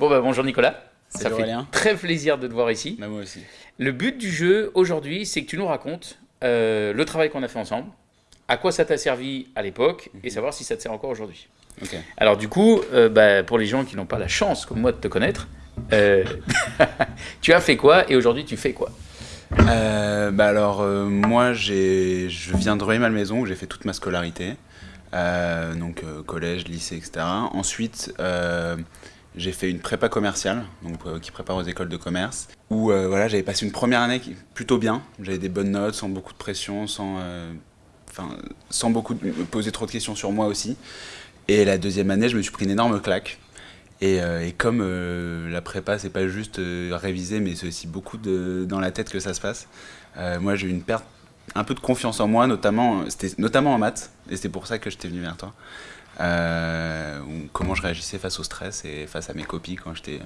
Bon bah bonjour Nicolas. Ça fait Aurélien. très plaisir de te voir ici. Bah, moi aussi. Le but du jeu aujourd'hui, c'est que tu nous racontes euh, le travail qu'on a fait ensemble, à quoi ça t'a servi à l'époque et savoir si ça te sert encore aujourd'hui. Ok. Alors du coup, euh, bah, pour les gens qui n'ont pas la chance comme moi de te connaître, euh, tu as fait quoi et aujourd'hui tu fais quoi? Bah alors, moi, j'ai, je viens de Rueil-Malmaison où j'ai fait toute ma scolarité. Donc, collège, lycée, etc. Ensuite, j'ai fait une prépa commerciale, donc, euh, qui prépare aux écoles de commerce, où euh, voilà, j'avais passé une première année plutôt bien. J'avais des bonnes notes, sans beaucoup de pression, sans, euh, sans beaucoup poser trop de questions sur moi aussi. Et la deuxième année, je me suis pris une énorme claque. Et, comme la prépa, c'est pas juste réviser, mais c'est aussi beaucoup dans la tête que ça se passe. moi, j'ai eu une perte, un peu de confiance en moi, notamment, notamment en maths, et c'est pour ça que j'étais venu vers toi. Comment je réagissais face au stress et face à mes copies quand j'étais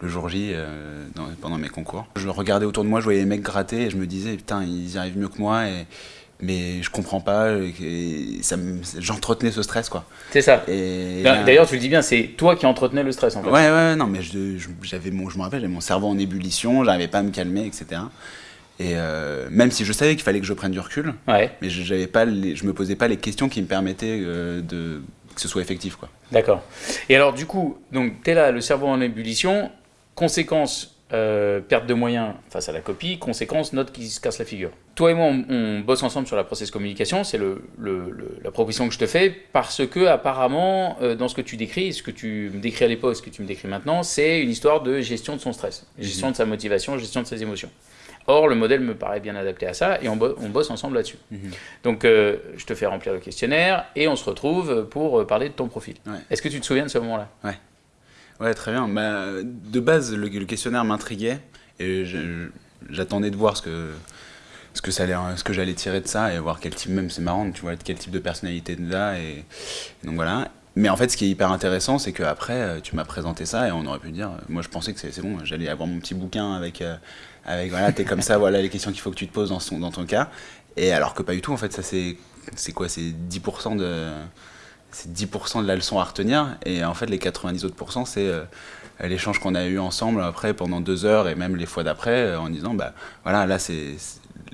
le jour J euh, dans- pendant mes concours. Je regardais autour de moi, je voyais les mecs gratter et je me disais putain ils y arrivent mieux que moi et mais je comprends pas j'entretenais ce stress quoi. C'est ça. Là- D'ailleurs, tu le dis bien, c'est toi qui entretenais le stress en fait. Ouais, ouais, non, mais je, je- j'avais mon, je me rappelle, j'avais mon cerveau en ébullition, j'arrivais pas à me calmer, etc. Et euh, même si je savais qu'il fallait que je prenne du recul, Ouais, mais je, j'avais pas les- je me posais pas les questions qui me permettaient euh, de, que ce soit effectif, d'accord. Et alors du coup, tu es là, le cerveau en ébullition, conséquence euh, perte de moyens face à la copie, conséquence note qui se casse la figure. Toi et moi, on, on bosse ensemble sur la process communication, c'est le, le- le- la proposition que je te fais, parce que apparemment, euh, dans ce que tu décris, ce que tu me décris à l'époque, ce que tu me décris maintenant, c'est une histoire de gestion de son stress, gestion de sa motivation, gestion de ses émotions. Or, le modèle me paraît bien adapté à ça et on, bo- on bosse ensemble là-dessus. Mhm. Donc, euh, je te fais remplir le questionnaire et on se retrouve pour parler de ton profil. Ouais. Est-ce que tu te souviens de ce moment-là? Ouais, très bien. Bah, de base, le, le questionnaire m'intriguait et j'attendais de voir ce que, ce que ça allait, ce que j'allais tirer de ça et voir quel type, même c'est marrant, tu vois, quel type de personnalité de là et, et donc voilà. Mais en fait, ce qui est hyper intéressant, c'est qu'après, euh, tu m'as présenté ça et on aurait pu dire, euh, moi je pensais que c'est bon, j'allais avoir mon petit bouquin avec, euh, avec voilà, t'es comme ça, voilà les questions qu'il faut que tu te poses dans, son, dans ton cas. Et alors que pas du tout, en fait, ça c'est quoi C'est 10% de c'est 10% de la leçon à retenir et en fait les 90 autres c'est euh, l'échange qu'on a eu ensemble après pendant deux heures et même les fois d'après euh, en disant bah voilà là c'est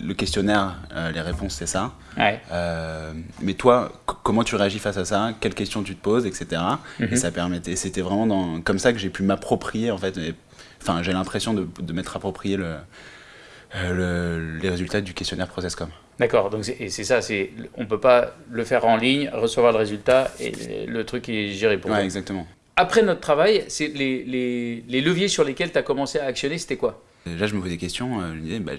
le questionnaire euh, les réponses c'est ça. Ouais. Euh, mais toi comment tu réagis face à ça? Quelles questions tu te poses etc et ça permettait c'était vraiment dans, comme ça que j'ai pu m'approprier en fait enfin j'ai l'impression de, de m'être approprié le, le- les résultats du questionnaire Processcom D'accord, donc c'est- ça, c'est on peut pas le faire en ligne, recevoir le résultat et le truc est géré pour ouais toi. exactement Après notre travail, c'est les, les, les leviers sur lesquels tu as commencé à actionner, c'était quoi? Déjà, je me posais des questions. euh, je me disais, bah,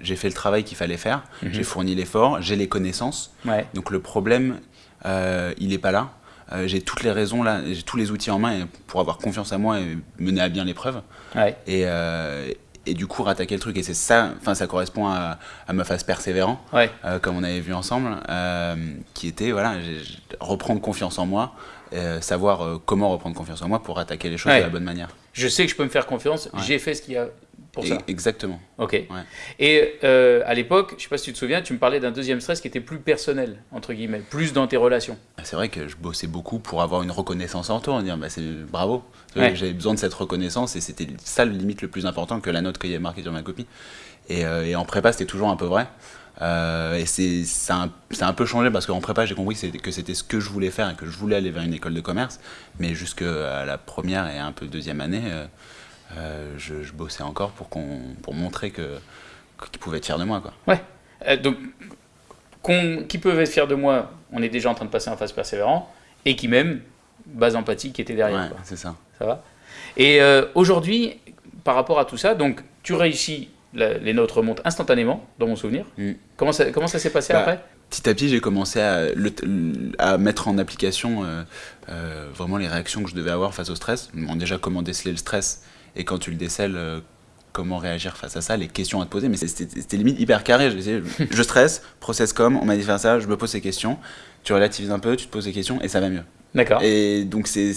j'ai- fait le travail qu'il fallait faire, Mhm. j'ai fourni l'effort, j'ai les connaissances. Ouais. Donc le problème, euh, il n'est pas là. Euh, j'ai toutes les raisons là, j'ai tous les outils en main pour avoir confiance à moi et mener à bien l'épreuve. Ouais. Et, euh, et du coup, rattaquer le truc. Et c'est ça, enfin, ça correspond à, à ma phase persévérant, Ouais. euh, comme on avait vu ensemble, euh, qui était voilà, reprendre confiance en moi, euh, savoir comment reprendre confiance en moi pour attaquer les choses Ouais. de la bonne manière. Je sais que je peux me faire confiance, Ouais. j'ai fait ce qu'il y a pour ça. Exactement. Ok. Et euh, à l'époque, je sais pas si tu te souviens, tu me parlais d'un deuxième stress qui était plus personnel, entre guillemets, plus dans tes relations. C'est vrai que je bossais beaucoup pour avoir une reconnaissance en retour, dire bah, c'est bravo. Ouais. J'avais besoin de cette reconnaissance et c'était ça le limite le plus important que la note qu'il y avait marquée sur ma copie. Et, euh, et en prépa, c'était toujours un peu vrai. Euh, et c'est ça a un, ça a un peu changé parce qu'en prépa, j'ai compris que c'était- ce que je voulais faire et que je voulais aller vers une école de commerce. Mais jusqu'à la première et un peu deuxième année, euh, je, je bossais encore pour, qu'on pour montrer que qu'ils pouvaient être fiers de moi. Quoi. Ouais. Donc, qui peuvent être fiers de moi, on est déjà en train de passer en phase persévérant, et qui même, base empathique qui était derrière. Ouais, c'est ça. Ça va? Et euh, aujourd'hui, par rapport à tout ça, donc tu réussis, la- les notes remontent instantanément, dans mon souvenir. Mm. Comment ça, comment ça s'est passé Bah, après? Petit à petit, j'ai commencé à, le- à mettre en application euh, euh, vraiment les réactions que je devais avoir face au stress. Bon, déjà, comment déceler le stress et quand tu le décèles, comment réagir face à ça, les questions à te poser. Mais c'était limite hyper carré. Je, je stresse, process com, on m'a dit de faire ça, je me pose ces questions. Tu relativises un peu, tu te poses des questions et ça va mieux. D'accord. Et donc, c'est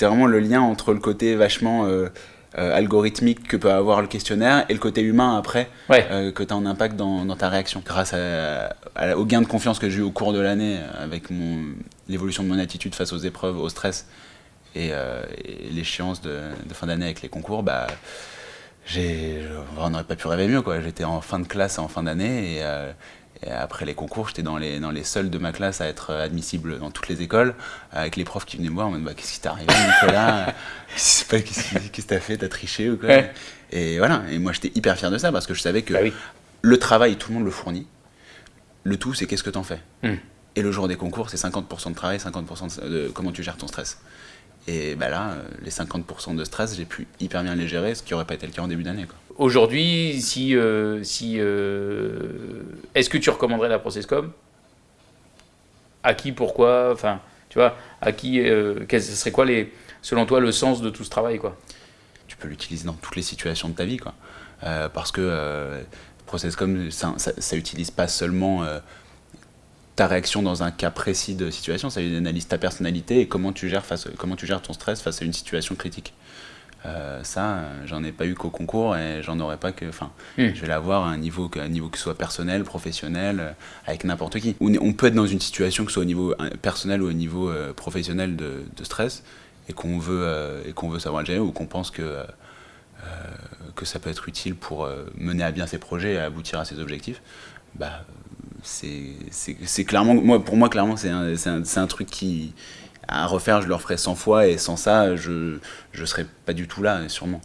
vraiment le lien entre le côté vachement euh, euh, algorithmique que peut avoir le questionnaire et le côté humain après Ouais. euh, que tu as un impact dans, dans ta réaction. Grâce à, à- au gain de confiance que j'ai eu au cours de l'année avec l'évolution de mon attitude face aux épreuves, au stress et, l'échéance de, fin d'année avec les concours, bah, on n'aurait pas pu rêver mieux. J'étais en fin de classe en fin d'année et, et après les concours, j'étais dans les, dans les seuls de ma classe à être admissible dans toutes les écoles, avec les profs qui venaient me voir en mode bah, Qu'est-ce qui t'est arrivé, Nicolas? Qu'est-ce que t'as fait? T'as triché ou quoi? Et voilà, et moi j'étais hyper fier de ça parce que je savais que bah le travail, tout le monde le fournit. Le tout, c'est qu'est-ce que t'en fais? Hmm. Et le jour des concours, c'est 50% de travail, 50% de, comment tu gères ton stress. Et bah là, les 50% de stress, j'ai pu hyper bien les gérer, ce qui n'aurait pas été le cas en début d'année. Aujourd'hui, si, euh, si, euh, est-ce que tu recommanderais la Processcom? À qui, pourquoi? Enfin, tu vois, à qui euh, Ce serait quoi, les, selon toi, le sens de tout ce travail quoi? Tu peux l'utiliser dans toutes les situations de ta vie, quoi. parce que Processcom, ça, ça, utilise pas seulement ta réaction dans un cas précis de situation, ça analyse ta personnalité et comment tu gères, face, comment tu gères ton stress face à une situation critique. Euh, ça, j'en ai pas eu qu'au concours et j'en aurais pas que. Enfin, hmm. je vais l'avoir à un niveau, un niveau que ce soit personnel, professionnel, euh, avec n'importe qui. On, peut être dans une situation que ce soit au niveau euh, personnel ou au niveau professionnel de, stress et qu'on veut, et qu'on veut savoir le gérer ou qu'on pense que, que ça peut être utile pour mener à bien ses projets et aboutir à ses objectifs. Bah, c'est clairement. Moi, pour moi, clairement, c'est un, un, un truc qui à refaire, je le referais 100 fois et sans ça, je ne serais pas du tout là, sûrement.